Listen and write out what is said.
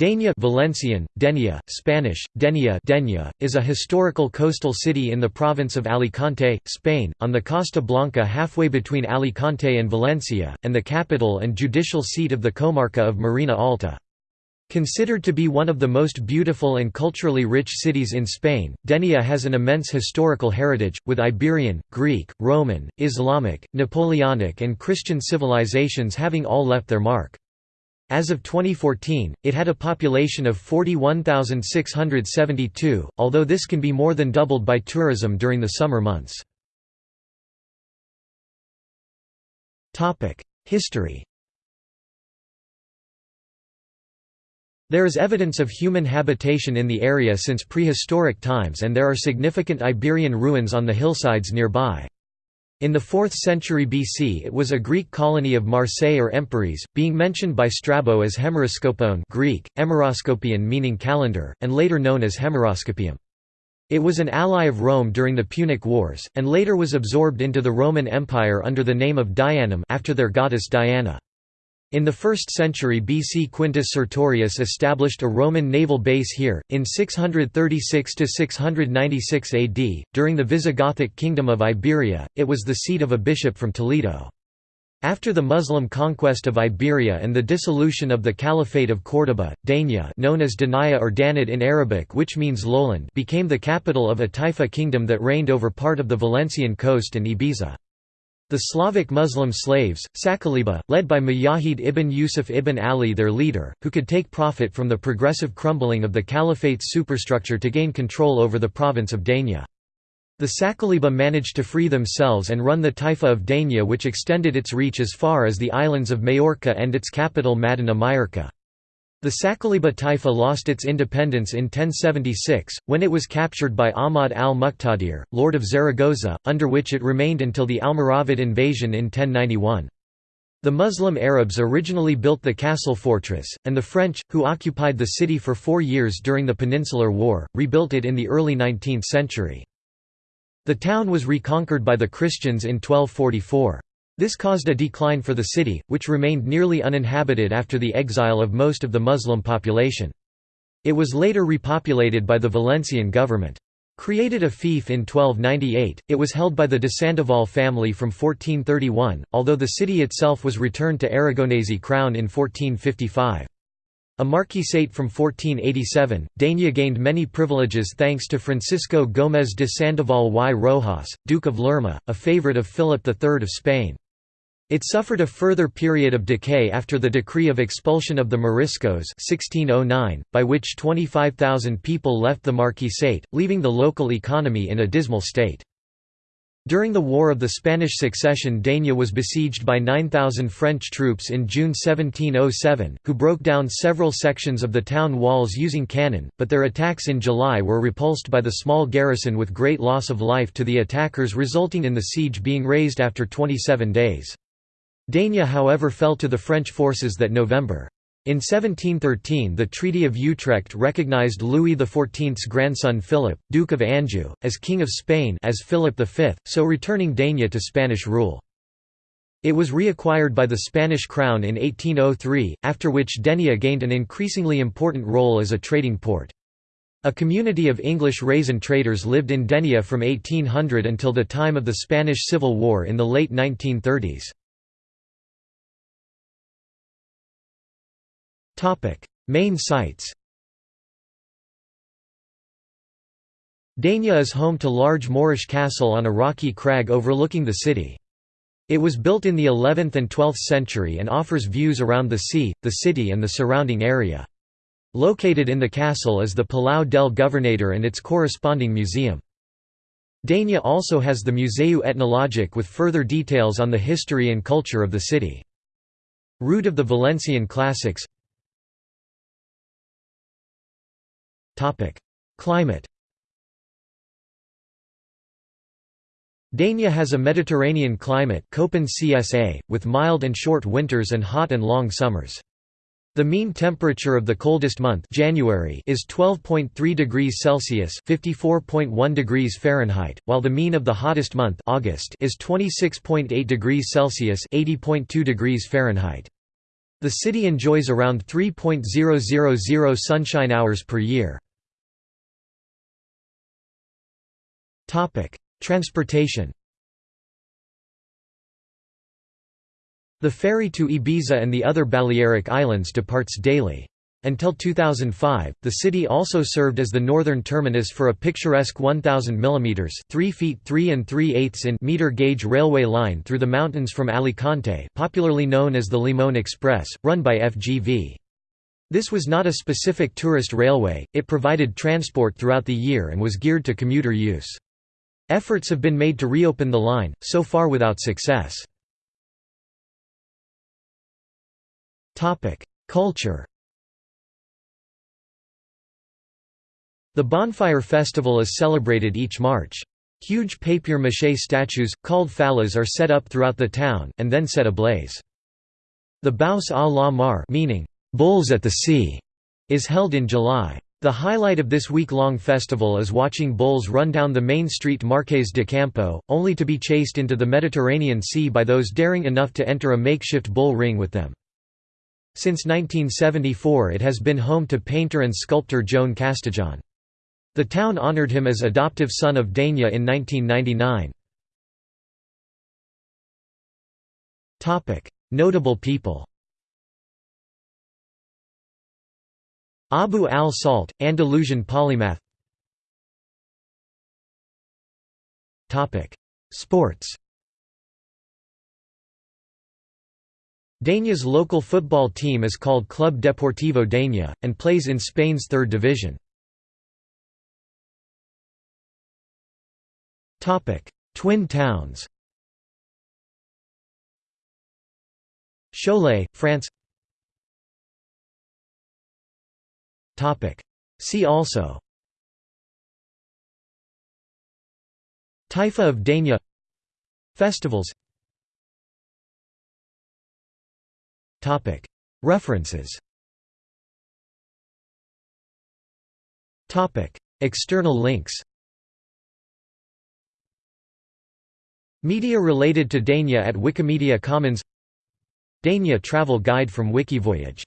Denia Valencian, Denia, Spanish, Denia Denia, is a historical coastal city in the province of Alicante, Spain, on the Costa Blanca halfway between Alicante and Valencia, and the capital and judicial seat of the comarca of Marina Alta. Considered to be one of the most beautiful and culturally rich cities in Spain, Denia has an immense historical heritage, with Iberian, Greek, Roman, Islamic, Napoleonic and Christian civilizations having all left their mark. As of 2014, it had a population of 41,672, although this can be more than doubled by tourism during the summer months. History There is evidence of human habitation in the area since prehistoric times and there are significant Iberian ruins on the hillsides nearby. In the 4th century BC it was a Greek colony of Marseille or Empúries, being mentioned by Strabo as Hemeroskopon Greek, Hemeroskopion meaning calendar, and later known as Hemeroskopium. It was an ally of Rome during the Punic Wars, and later was absorbed into the Roman Empire under the name of Dianum after their goddess Diana. In the 1st century BC Quintus Sertorius established a Roman naval base here, in 636–696 AD, during the Visigothic kingdom of Iberia, it was the seat of a bishop from Toledo. After the Muslim conquest of Iberia and the dissolution of the Caliphate of Córdoba, Denia known as Danaya or Danid in Arabic which means lowland became the capital of a Taifa kingdom that reigned over part of the Valencian coast and Ibiza. The Slavic Muslim slaves, Sakaliba, led by Mujahid ibn Yusuf ibn Ali their leader, who could take profit from the progressive crumbling of the caliphate's superstructure to gain control over the province of Denia. The Sakaliba managed to free themselves and run the Taifa of Denia which extended its reach as far as the islands of Majorca and its capital Madina Mayurqa. The Sakaliba Taifa lost its independence in 1076, when it was captured by Ahmad al-Muqtadir, lord of Zaragoza, under which it remained until the Almoravid invasion in 1091. The Muslim Arabs originally built the castle fortress, and the French, who occupied the city for four years during the Peninsular War, rebuilt it in the early 19th century. The town was reconquered by the Christians in 1244. This caused a decline for the city, which remained nearly uninhabited after the exile of most of the Muslim population. It was later repopulated by the Valencian government. Created a fief in 1298, it was held by the de Sandoval family from 1431, although the city itself was returned to Aragonese crown in 1455. A marquisate from 1487, Denia gained many privileges thanks to Francisco Gómez de Sandoval y Rojas, Duke of Lerma, a favorite of Philip III of Spain. It suffered a further period of decay after the decree of expulsion of the Moriscos 1609, by which 25,000 people left the marquisate, leaving the local economy in a dismal state. During the War of the Spanish Succession Denia was besieged by 9,000 French troops in June 1707, who broke down several sections of the town walls using cannon, but their attacks in July were repulsed by the small garrison with great loss of life to the attackers resulting in the siege being raised after 27 days. Denia however fell to the French forces that November. In 1713 the Treaty of Utrecht recognized Louis XIV's grandson Philip, Duke of Anjou, as King of Spain as Philip V, so returning Denia to Spanish rule. It was reacquired by the Spanish crown in 1803, after which Denia gained an increasingly important role as a trading port. A community of English raisin traders lived in Denia from 1800 until the time of the Spanish Civil War in the late 1930s. Main sites Denia is home to large Moorish castle on a rocky crag overlooking the city. It was built in the 11th and 12th century and offers views around the sea, the city and the surrounding area. Located in the castle is the Palau del Governador and its corresponding museum. Denia also has the Museu Etnologic with further details on the history and culture of the city. Route of the Valencian classics Climate Denia has a Mediterranean climate Köppen CSA, with mild and short winters and hot and long summers. The mean temperature of the coldest month January is 12.3 degrees Celsius (54.1 degrees Fahrenheit), while the mean of the hottest month August is 26.8 degrees Celsius (80.2 degrees Fahrenheit). The city enjoys around 3.000 sunshine hours per year. Transportation The ferry to Ibiza and the other Balearic Islands departs daily. Until 2005, the city also served as the northern terminus for a picturesque 1,000 mm 3 feet 3 and 3 eighths in meter gauge railway line through the mountains from Alicante popularly known as the Limon Express, run by FGV. This was not a specific tourist railway, it provided transport throughout the year and was geared to commuter use. Efforts have been made to reopen the line, so far without success. Culture The Bonfire Festival is celebrated each March. Huge papier-mâché statues, called fallas are set up throughout the town, and then set ablaze. The Bous à la Mar meaning, "'Bulls at the Sea' is held in July. The highlight of this week-long festival is watching bulls run down the main street Marqués de Campo, only to be chased into the Mediterranean Sea by those daring enough to enter a makeshift bull ring with them. Since 1974 it has been home to painter and sculptor Joan Castejón. The town honored him as adoptive son of Dénia in 1999. Notable people Abu al-Salt, Andalusian polymath. Sports. Dénia's local football team is called Club Deportivo Dénia, and plays in Spain's third division. Twin towns. Cholet, France See also. Taifa of Dénia Festivals. References. External links. Media related to Dénia at Wikimedia Commons. Dénia travel guide from Wikivoyage